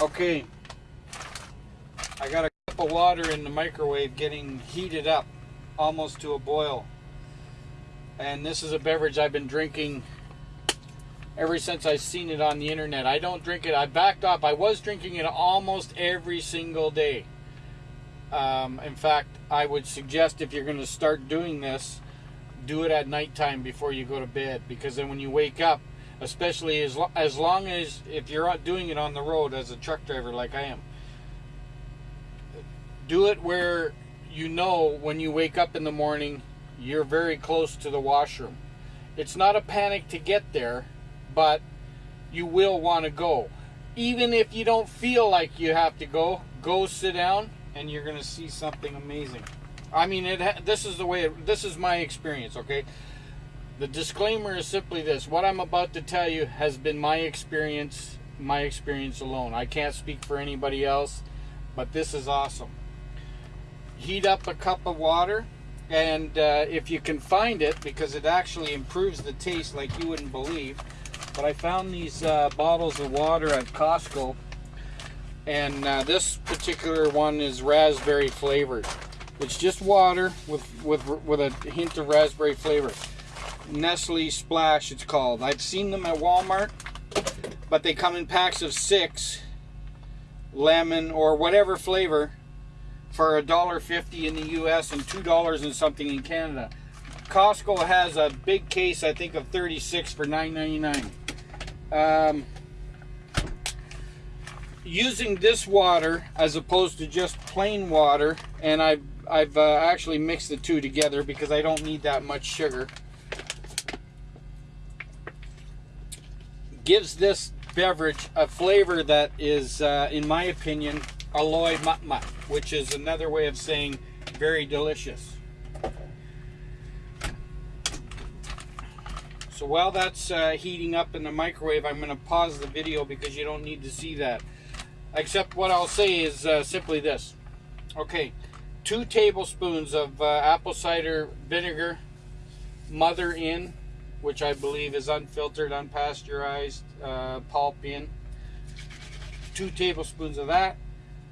Okay. I got a cup of water in the microwave getting heated up almost to a boil. And this is a beverage I've been drinking ever since I've seen it on the internet. I don't drink it. I backed off. I was drinking it almost every single day. Um, in fact, I would suggest if you're going to start doing this, do it at nighttime before you go to bed because then when you wake up, especially as, lo- as long as if you're doing it on the road as a truck driver like I am, do it where you know when you wake up in the morning you're very close to the washroom. It's not a panic to get there, but you will want to go. Even if you don't feel like you have to go, go sit down and you're going to see something amazing. I mean, it. This is the way. It, this is my experience. Okay. The disclaimer is simply this: what I'm about to tell you has been my experience, my experience alone. I can't speak for anybody else, but this is awesome. Heat up a cup of water, and uh, if you can find it, because it actually improves the taste like you wouldn't believe. But I found these uh, bottles of water at Costco, and uh, this particular one is raspberry flavored. It's just water with with with a hint of raspberry flavor. Nestle Splash, it's called. I've seen them at Walmart, but they come in packs of six, lemon or whatever flavor, for a dollar fifty in the U.S. and two dollars and something in Canada. Costco has a big case, I think, of 36 for $9.99. Um, using this water as opposed to just plain water, and I've I've uh, actually mixed the two together because I don't need that much sugar. Gives this beverage a flavor that is, uh, in my opinion, aloy matmat, which is another way of saying very delicious. So while that's uh, heating up in the microwave, I'm going to pause the video because you don't need to see that. Except what I'll say is uh, simply this. Okay, two tablespoons of uh, apple cider vinegar, mother in, which I believe is unfiltered, unpasteurized, uh, pulp in. Two tablespoons of that.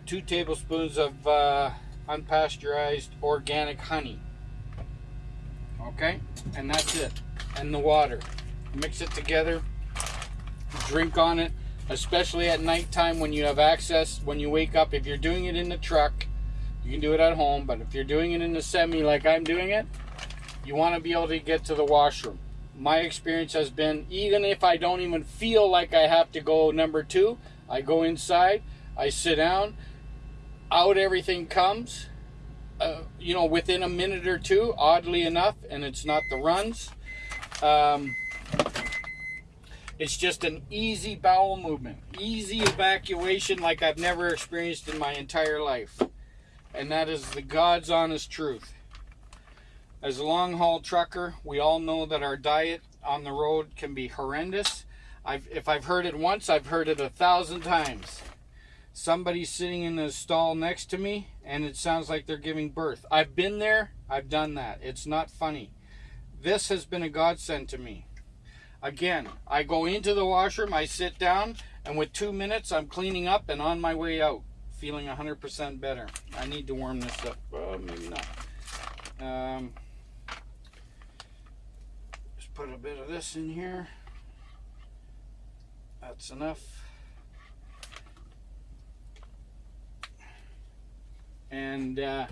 Two tablespoons of uh, unpasteurized organic honey. Okay, and that's it. And the water. Mix it together. Drink on it, especially at nighttime when you have access. When you wake up, if you're doing it in the truck, you can do it at home. But if you're doing it in the semi like I'm doing it, you want to be able to get to the washroom. My experience has been even if I don't even feel like I have to go number two, I go inside, I sit down, out everything comes. Uh, you know, within a minute or two, oddly enough, and it's not the runs. Um, it's just an easy bowel movement, easy evacuation like I've never experienced in my entire life. And that is the God's honest truth. As a long haul trucker, we all know that our diet on the road can be horrendous. I've, if I've heard it once, I've heard it a thousand times. Somebody's sitting in the stall next to me and it sounds like they're giving birth. I've been there, I've done that. It's not funny. This has been a godsend to me. Again, I go into the washroom, I sit down, and with two minutes, I'm cleaning up and on my way out, feeling 100% better. I need to warm this up. Uh, maybe not. Um, just put a bit of this in here. That's enough. And uh,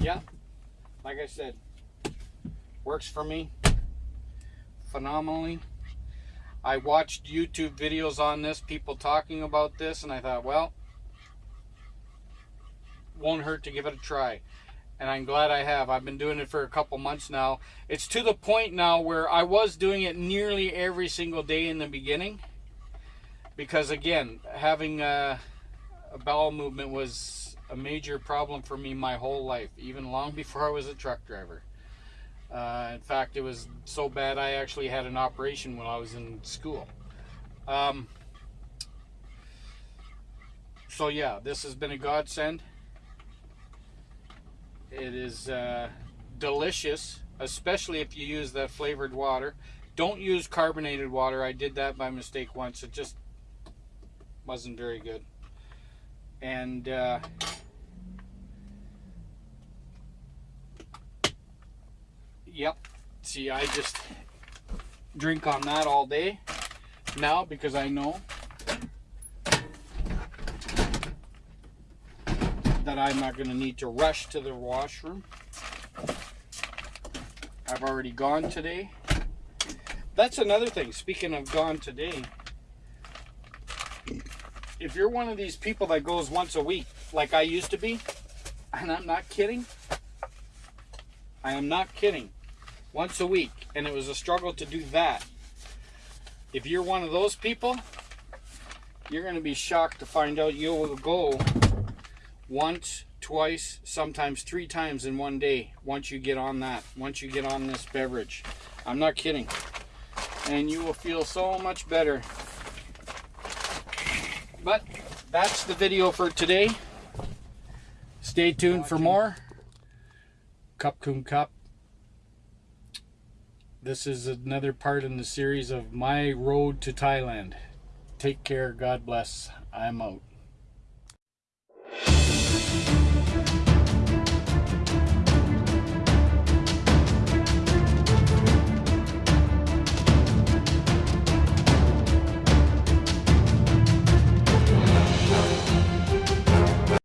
yeah, like I said, works for me phenomenally. I watched YouTube videos on this, people talking about this, and I thought, well, won't hurt to give it a try. And I'm glad I have. I've been doing it for a couple months now. It's to the point now where I was doing it nearly every single day in the beginning. Because again, having a, a bowel movement was a major problem for me my whole life, even long before I was a truck driver. Uh, in fact, it was so bad I actually had an operation when I was in school. Um, so yeah, this has been a godsend. It is uh, delicious, especially if you use that flavored water. Don't use carbonated water. I did that by mistake once. It just wasn't very good. And uh, yep, see, I just drink on that all day now because I know that I'm not going to need to rush to the washroom. I've already gone today. That's another thing. Speaking of gone today, if you're one of these people that goes once a week, like I used to be, and I'm not kidding, I am not kidding, once a week, and it was a struggle to do that. If you're one of those people, you're going to be shocked to find out you will go once, twice, sometimes three times in one day once you get on that, once you get on this beverage. I'm not kidding. And you will feel so much better. But that's the video for today. Stay tuned for more. Cup Coon Cup. This is another part in the series of My Road to Thailand. Take care. God bless. I'm out.